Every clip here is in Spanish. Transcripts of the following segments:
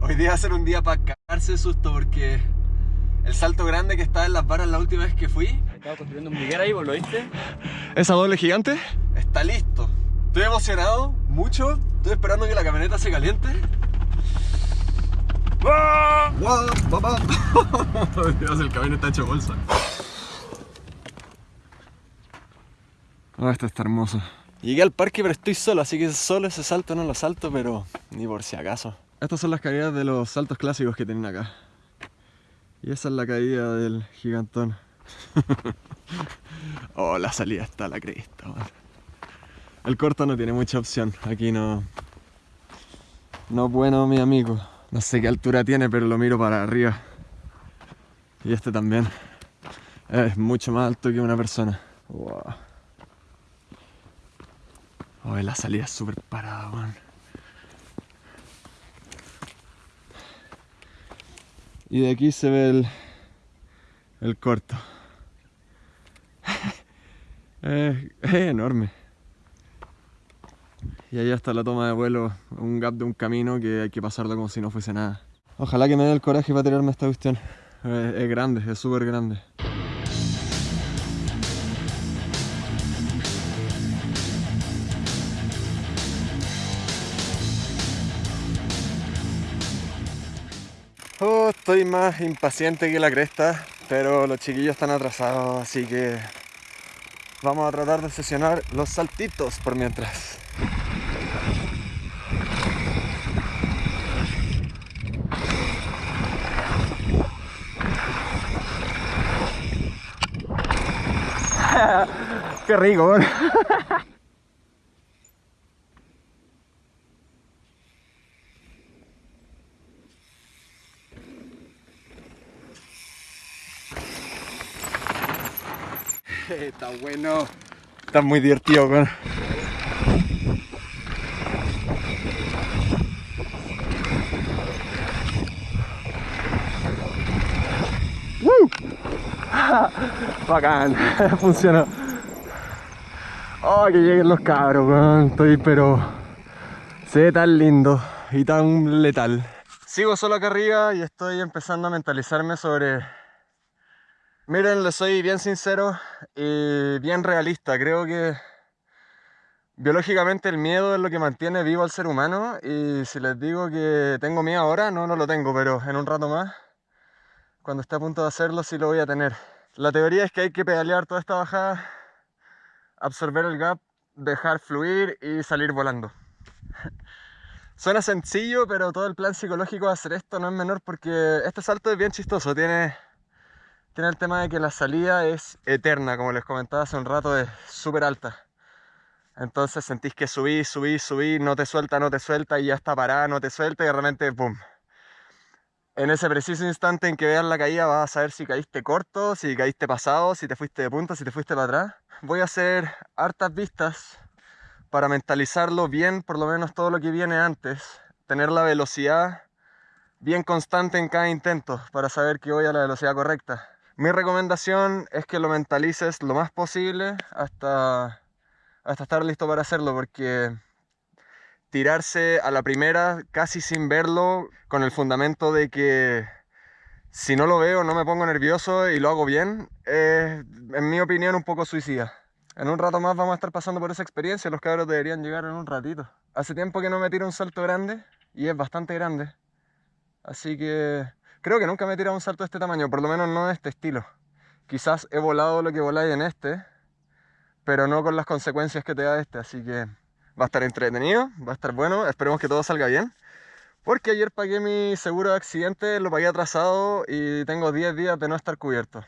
Hoy día va a ser un día para cagarse de susto porque el salto grande que estaba en las varas la última vez que fui Estaba construyendo un briguera ahí, ¿vos lo viste? ¿Esa doble gigante? Está listo. Estoy emocionado, mucho. Estoy esperando que la camioneta se caliente. ¡Ah! ¡Guau! ¡Papá! Dios, el camino está hecho bolsa. Ah, esto está hermoso. Llegué al parque pero estoy solo, así que solo ese salto no lo salto, pero ni por si acaso. Estas son las caídas de los saltos clásicos que tienen acá. Y esa es la caída del gigantón. oh, la salida está a la cresta. El corto no tiene mucha opción. Aquí no. No bueno, mi amigo. No sé qué altura tiene, pero lo miro para arriba. Y este también. Es mucho más alto que una persona. Wow. La salida es súper parada, man. Y de aquí se ve el, el corto. es, es enorme. Y ahí está la toma de vuelo, un gap de un camino que hay que pasarlo como si no fuese nada. Ojalá que me dé el coraje para tirarme esta cuestión. Es, es grande, es súper grande. Estoy más impaciente que la cresta, pero los chiquillos están atrasados, así que vamos a tratar de sesionar los saltitos por mientras. Qué rico. Está bueno. Está muy divertido, weón. ¡Woo! Bacán, funcionó. Oh, que lleguen los cabros, weón. Estoy pero... Se ve tan lindo y tan letal. Sigo solo acá arriba y estoy empezando a mentalizarme sobre... Miren, les soy bien sincero y bien realista. Creo que biológicamente el miedo es lo que mantiene vivo al ser humano y si les digo que tengo miedo ahora, no, no lo tengo, pero en un rato más, cuando esté a punto de hacerlo, sí lo voy a tener. La teoría es que hay que pedalear toda esta bajada, absorber el gap, dejar fluir y salir volando. Suena sencillo, pero todo el plan psicológico de hacer esto no es menor porque este salto es bien chistoso. Tiene, tiene el tema de que la salida es eterna, como les comentaba hace un rato, es súper alta. Entonces sentís que subí, subí, subí, no te suelta, no te suelta y ya está parada, no te suelta y de repente ¡pum! En ese preciso instante en que veas la caída vas a saber si caíste corto, si caíste pasado, si te fuiste de punta, si te fuiste para atrás. Voy a hacer hartas vistas para mentalizarlo bien, por lo menos todo lo que viene antes. Tener la velocidad bien constante en cada intento para saber que voy a la velocidad correcta. Mi recomendación es que lo mentalices lo más posible hasta, hasta estar listo para hacerlo porque tirarse a la primera casi sin verlo con el fundamento de que si no lo veo no me pongo nervioso y lo hago bien es en mi opinión un poco suicida. En un rato más vamos a estar pasando por esa experiencia, los cabros deberían llegar en un ratito. Hace tiempo que no me tiro un salto grande y es bastante grande. Así que creo que nunca me he tirado un salto de este tamaño, por lo menos no de este estilo. Quizás he volado lo que voláis en este, pero no con las consecuencias que te da este, así que va a estar entretenido, va a estar bueno, esperemos que todo salga bien. Porque ayer pagué mi seguro de accidente, lo pagué atrasado y tengo 10 días de no estar cubierto.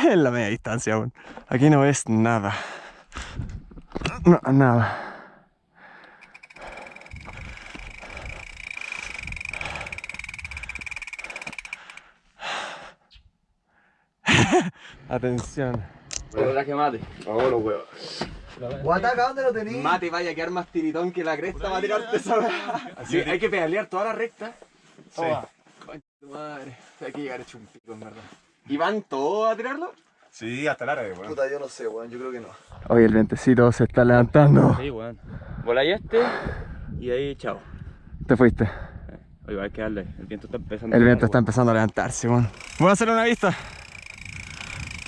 en la media distancia aún. Aquí no ves nada. No, nada. Atención. Hola, que mate. Vámonos, weón. Guataca, ¿dónde lo tenéis? Mate, vaya a quedar más tiritón que la cresta va a tirarte esa weá. Así hay que pedalear toda la recta. Sí. Concha tu madre. Hay que llegar hecho un pico, en verdad. ¿Y van todos a tirarlo? Sí, hasta el árabe, weón. Puta, yo no sé, weón, yo creo que no. Oye, el vientecito se está levantando. Sí, weón. Voláis este y ahí, chao. Te fuiste. Oye, hay que darle. El viento está empezando. El a viento está empezando a levantarse, weón. Voy a hacer una vista.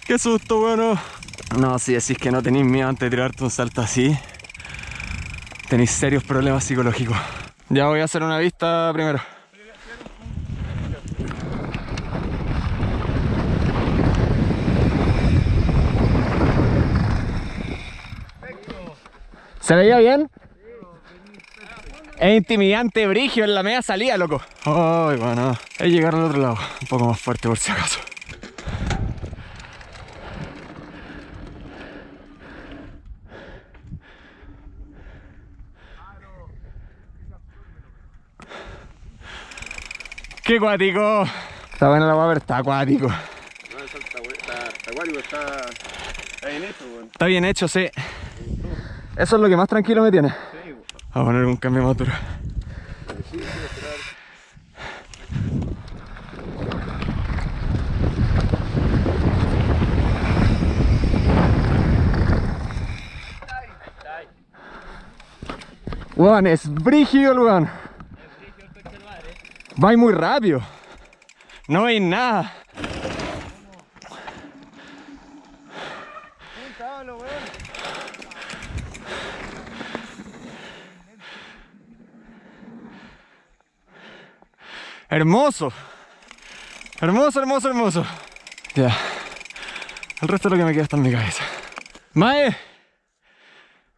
Qué susto, weón. No, si decís que no tenéis miedo antes de tirarte un salto así, tenéis serios problemas psicológicos. Ya voy a hacer una vista primero. ¿Se veía bien? Es intimidante, brigio en la media salida, loco. Ay, bueno. Es llegar al otro lado. Un poco más fuerte por si acaso. ¡Qué cuático! Está buena la pero está acuático. No, eso está, está, está acuático, está, está bien hecho, weón. Está bien hecho, sí. Eso es lo que más tranquilo me tiene. A poner un cambio más duro. Weón, es brígido el weón. Va muy rápido. No hay nada. Hermoso. Hermoso, hermoso, hermoso. Ya. El resto de lo que me queda está en mi cabeza. Mae,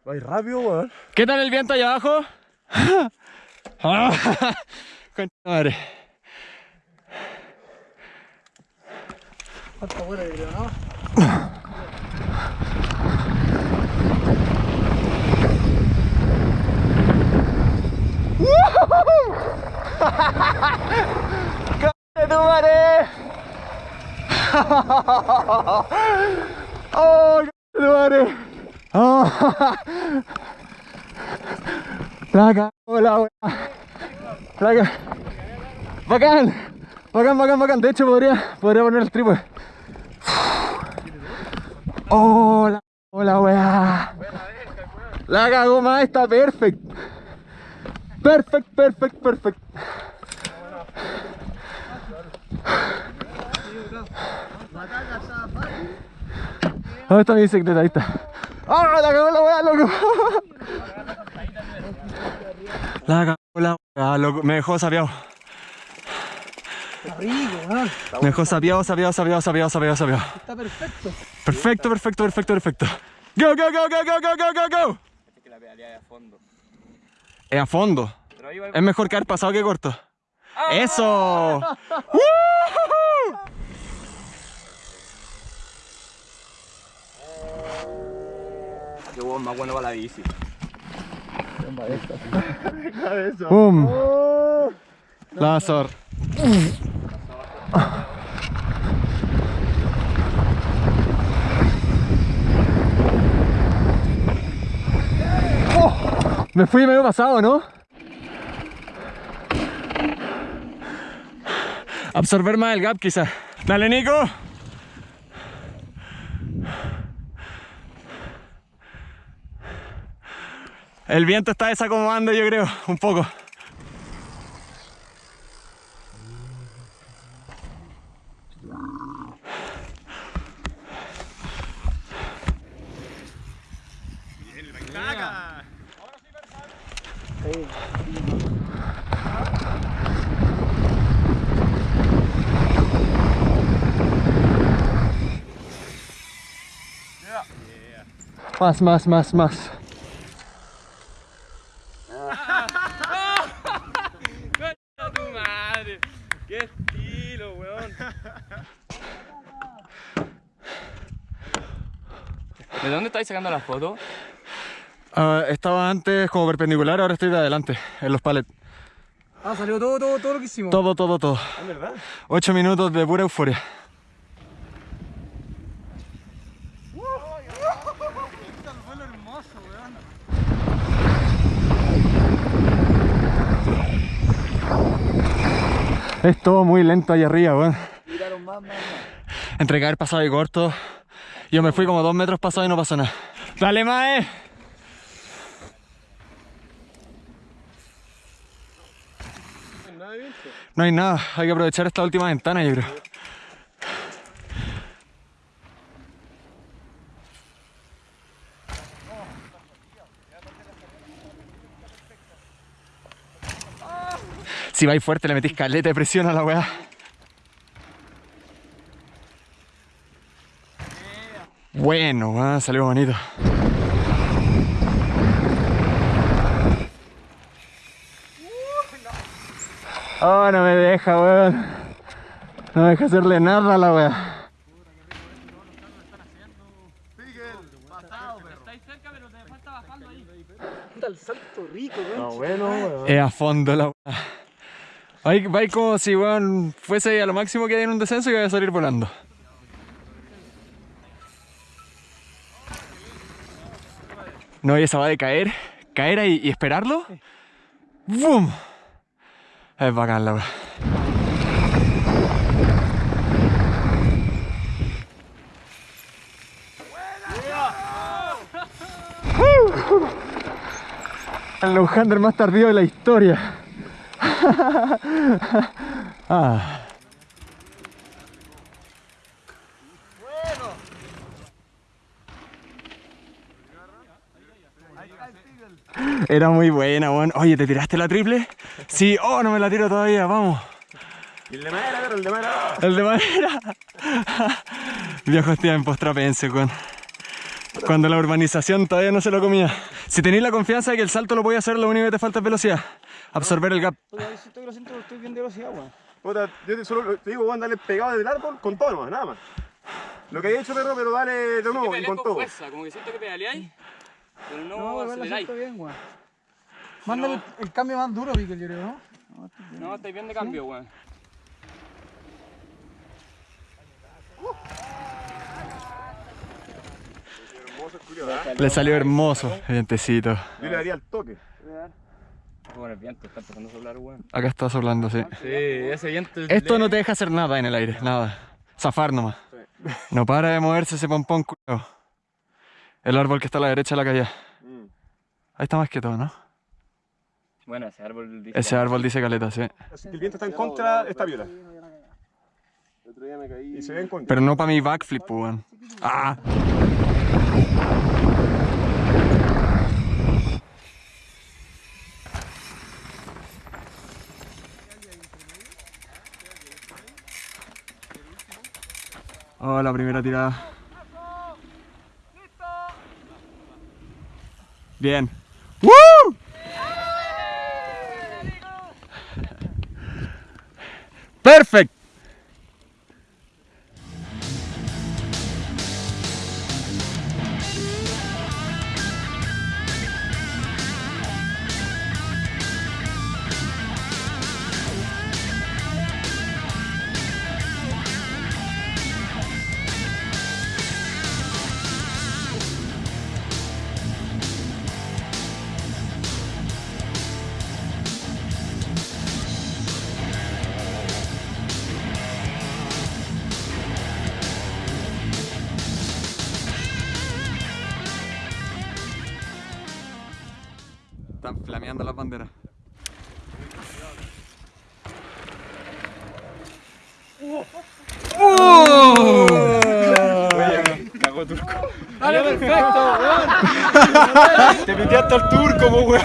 Va rápido, weón. ¿qué tal el viento allá abajo? Ah, madre. Buena, ¿no? ¡De tu madre! ¡Oh, tu madre! ¡Oh! La cagó la wea. La ca- Bacán, bacán, bacán, bacán. De hecho, podría, podría poner el trípode. ¡Oh, la cagó la wea! La cagó más, está perfect. Perfect, perfect, perfect. ¿Dónde está mi bicicleta? Ahí está. ¡Ah! ¡La cagó la weá, loco! La cagó la weá, loco. Me dejó sapeado. Me dejó sapeado, sapeado, sapeado, sapeado. Está perfecto. Perfecto, perfecto, perfecto, perfecto. ¡Go, go, go, go, go, go, go, go! go! que la pedalea de fondo. Es a fondo. Pero ahí va Es mejor caer pasado que corto. ¡Eso! ¡Woo! Qué hueón más bueno para la bici. ¡Pum! La me fui medio pasado, ¿no? Absorber más el gap quizá. Dale, Nico. El viento está desacomodando, yo creo, un poco. Más, más, más, más. ¡A tu madre! ¡Qué estilo, weón! ¿De dónde estáis sacando la foto? Ah, estaba antes como perpendicular, ahora estoy de adelante, en los palets. Ah, salió todo, todo, todo lo que hicimos. Todo, todo, todo. ¿Es verdad? Ocho minutos de pura euforia. Es todo muy lento ahí arriba, weón. Entre caer pasado y corto, yo me fui como dos metros pasado y no pasó nada. ¡Dale, Mae! No hay nada, hay que aprovechar esta última ventana, yo creo. Si vais fuerte, le metís caleta de presión a la weá. Bueno, weón, salió bonito. Oh, no me deja, weón. No me deja hacerle nada a la weá. Salto rico, weón. Es a fondo la Vais, vais como si weón fuese a lo máximo que hay en un descenso y vaya a salir volando. No, y esa va de caer, caer ahí y esperarlo. ¡Bum! Es bacán la weá. El Lowhander más tardío de la historia. Ah. Era muy buena, weón. Oye, ¿te tiraste la triple? Sí, oh, no me la tiro todavía, vamos. El de madera, pero el de madera. El de madera. Viejos tiempos trapense, weón. Cuando la urbanización todavía no se lo comía. Si tenéis la confianza de que el salto lo podía hacer, lo único que te falta es velocidad. Absorber el gap. Puta, que lo siento, estoy bien de velocidad, weón. Puta, yo te, solo te digo, weón, dale pegado desde el árbol con todo nomás, nada más. Lo que he hecho, perro, pero dale de nuevo y con con todo. fuerza, como que siento que pedaleáis, pero no, No, weón, lo aceleráis. siento bien, weón. Mándale el, el cambio más duro, Piquel, yo creo, ¿no? No, estáis bien de cambio, weón. ¿ah? Le salió hermoso, vientecito. Yo le daría el toque. Bueno, el viento está empezando a soplar, weón. Acá está soplando, sí. Sí, ese viento es Esto no te deja hacer nada en el aire, nada. Zafar nomás. No para de moverse ese pompón, culiao. El árbol que está a la derecha de la calle. Mm. Ahí está más que todo, ¿no? Bueno, ese árbol dice... Ese árbol dice caleta, sí. El viento está en contra, está viola. El otro día me caí. Y se ve en contra. Pero no para mi backflip, pues, weón. ¡Ah! Oh, la primera tirada. Bien. ¡Woo! Están flameando las banderas. ¡Dale, perfecto, weón! Te piteaste al turco, po, weón.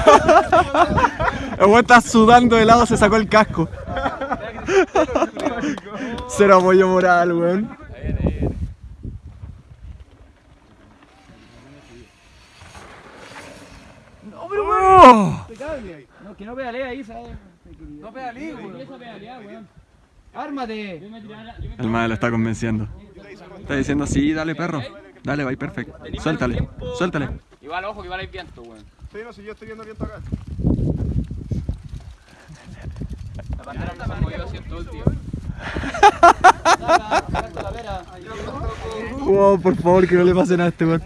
El weón está sudando de lado, se sacó el casco. Cero apoyo moral, weón. ¡No, pero weón! Que no pedalee ahí, ¿sabes? No pedalee, weón. ¡Ármate! El madre lo está convenciendo. Está diciendo, sí, dale perro. Dale, va perfecto. Suéltale, suéltale. Igual, ojo, que igual hay viento, weón. Sí, no, si yo estoy viendo viento acá. La bandera no se ha movido así en todo el tiempo. Wow, por favor, que no le pasen a este weón.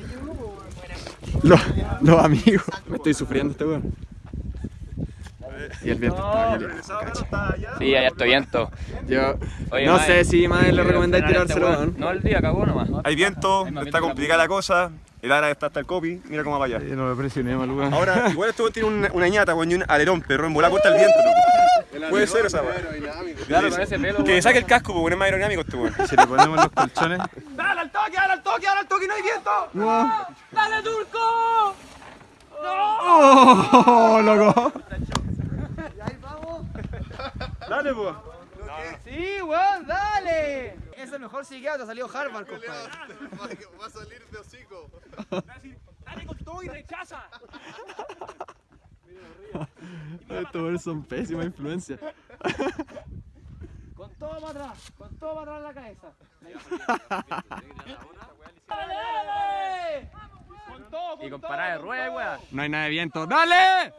Los, los amigos. Me estoy sufriendo este weón. Y el viento El está allá. Sí, hay harto viento. Yo Oye, no sé si más le recomendáis este tirárselo, weón. ¿no? No, el día cagó nomás. Hay viento, Hay más viento está complicada la cosa. El ara está hasta el copy. Mira cómo va allá. Sí, no me presioné, maluca. Ahora, igual esto tiene una, una ñata, weón, y un alerón, perro, en volar contra el viento, loco. Puede ser esa, weón. Claro, con ese pelo. Que saque el casco, porque es más aerodinámico este weón. Si le ponemos los colchones. ¡Dale al toque, dale al toque, dale al toque, no hay viento! ¡Dale, Turco! ¡Oh, loco! Dale, pues. Sí, weón, dale. Es el mejor psiquiatra, salió Harvard, compadre. Va a salir de hocico. Dale con todo y rechaza. Estos son pésimas influencias. Con todo para atrás, con todo para atrás en la cabeza. ¡Dale, dale! Con todo, con y con parada de rueda, weón. No hay nada de viento. ¡Dale!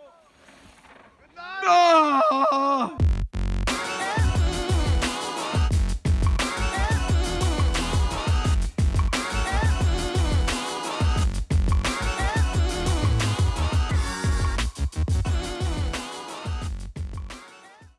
¡No!